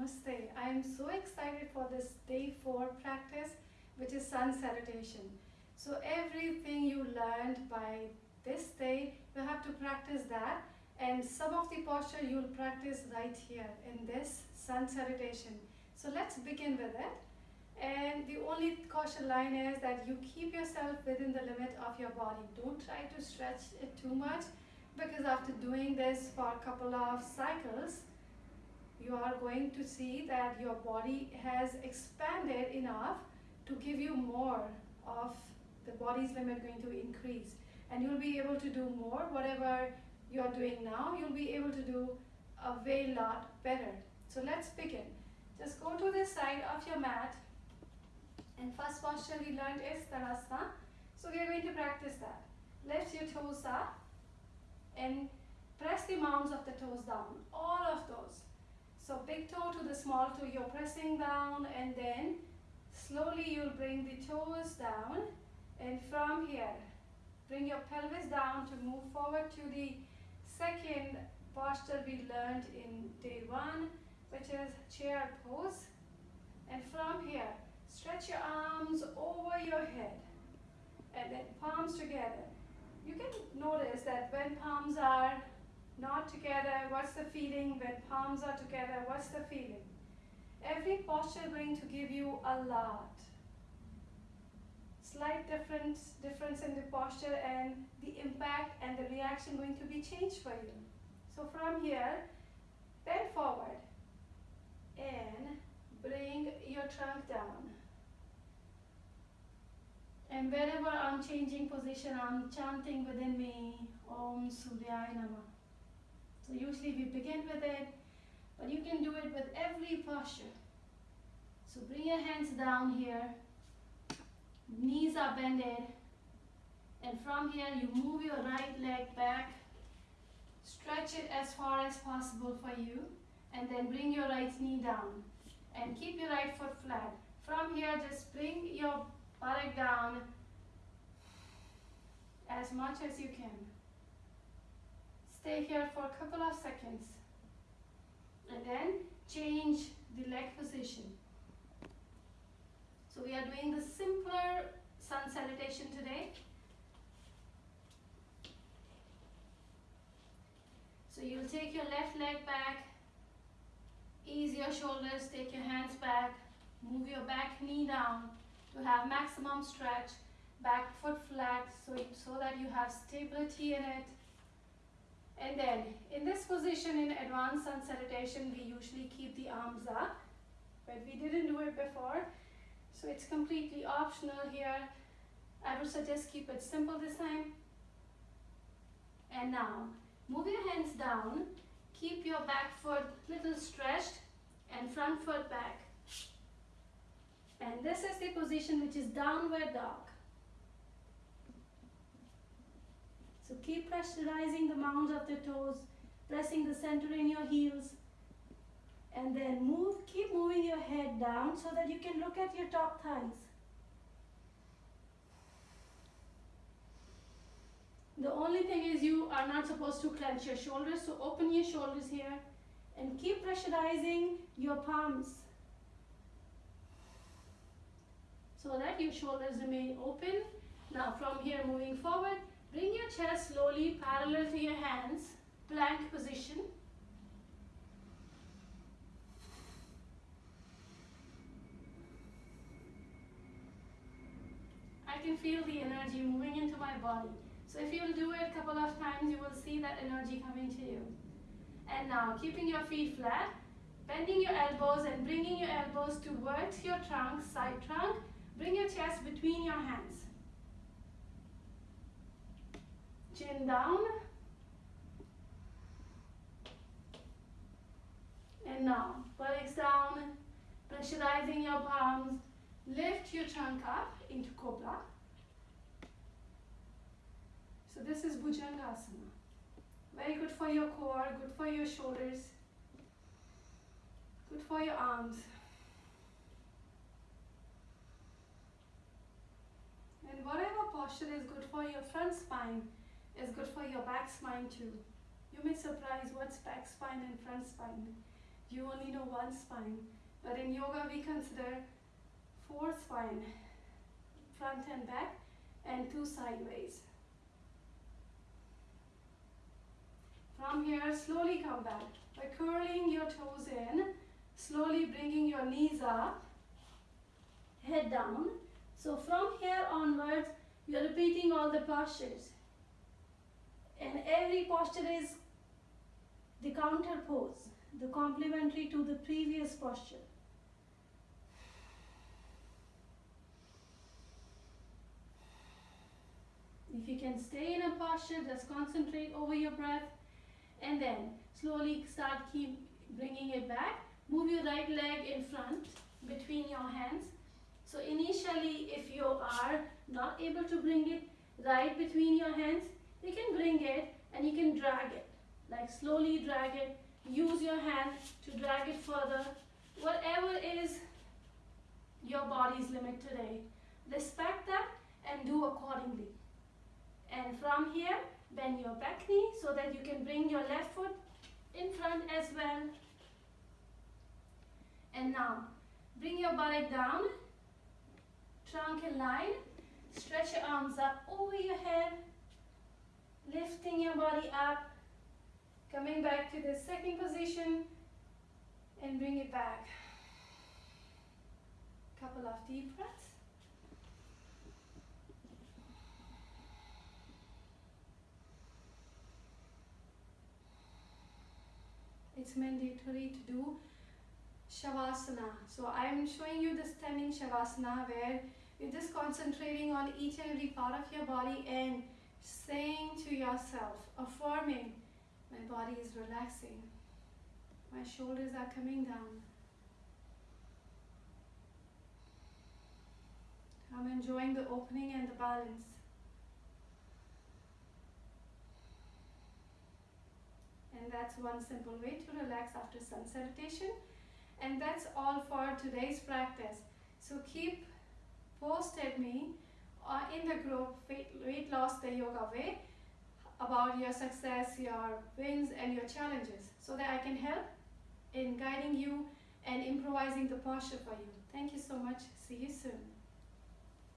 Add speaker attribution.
Speaker 1: Namaste. I am so excited for this day four practice, which is sun salutation. So everything you learned by this day, you have to practice that. And some of the posture you'll practice right here in this sun salutation. So let's begin with it. And the only caution line is that you keep yourself within the limit of your body. Don't try to stretch it too much because after doing this for a couple of cycles, you are going to see that your body has expanded enough to give you more of the body's limit going to increase. And you'll be able to do more. Whatever you're doing now you'll be able to do a way lot better. So let's begin. Just go to the side of your mat. And first posture we learned is Tadasana. So we are going to practice that. Lift your toes up and press the mounds of the toes down. All of those so big toe to the small toe, you're pressing down and then slowly you'll bring the toes down and from here, bring your pelvis down to move forward to the second posture we learned in day one, which is chair pose. And from here, stretch your arms over your head and then palms together. You can notice that when palms are not together, what's the feeling? When palms are together, what's the feeling? Every posture going to give you a lot. Slight difference, difference in the posture and the impact and the reaction going to be changed for you. So from here, bend forward and bring your trunk down. And wherever I'm changing position, I'm chanting within me, Om Suryaya Namah. So usually we begin with it, but you can do it with every posture. So bring your hands down here, knees are bended, and from here you move your right leg back, stretch it as far as possible for you, and then bring your right knee down, and keep your right foot flat. From here, just bring your buttock down as much as you can. Stay here for a couple of seconds. And then change the leg position. So we are doing the simpler sun salutation today. So you'll take your left leg back, ease your shoulders, take your hands back, move your back knee down to have maximum stretch, back foot flat so, so that you have stability in it. And then in this position in advanced sun salutation, we usually keep the arms up, but we didn't do it before. So it's completely optional here. I would suggest keep it simple this time. And now, move your hands down, keep your back foot little stretched and front foot back. And this is the position which is downward dog. So keep pressurizing the mounds of the toes, pressing the center in your heels. And then move, keep moving your head down so that you can look at your top thighs. The only thing is you are not supposed to clench your shoulders, so open your shoulders here and keep pressurizing your palms so that your shoulders remain open. Now from here moving forward, Bring your chest slowly parallel to your hands, plank position. I can feel the energy moving into my body. So if you'll do it a couple of times, you will see that energy coming to you. And now, keeping your feet flat, bending your elbows and bringing your elbows towards your trunk, side trunk. Bring your chest between your hands. Chin down. And now, buttocks down, pressurizing your palms. Lift your trunk up into Cobra. So this is Bhujangasana. Very good for your core, good for your shoulders, good for your arms. And whatever posture is good for your front spine, is good for your back spine too. You may surprise what's back spine and front spine. you only know one spine. But in yoga, we consider four spine, front and back, and two sideways. From here, slowly come back by curling your toes in, slowly bringing your knees up, head down. So from here onwards, you're repeating all the postures. And every posture is the counter pose, the complementary to the previous posture. If you can stay in a posture, just concentrate over your breath and then slowly start keep bringing it back. Move your right leg in front between your hands. So initially, if you are not able to bring it right between your hands, you can bring it and you can drag it. Like slowly drag it. Use your hand to drag it further. Whatever is your body's limit today. Respect that and do accordingly. And from here, bend your back knee so that you can bring your left foot in front as well. And now, bring your buttock down, trunk in line, stretch your arms up over your head, lifting your body up, coming back to the second position, and bring it back. Couple of deep breaths. it's mandatory to do Shavasana. So I'm showing you the standing Shavasana where you're just concentrating on each and every part of your body and saying to yourself, affirming, my body is relaxing. My shoulders are coming down. I'm enjoying the opening and the balance. and that's one simple way to relax after sun salutation and that's all for today's practice so keep posted me uh, in the group weight, loss the yoga way about your success your wins and your challenges so that i can help in guiding you and improvising the posture for you. Thank you so much. See you soon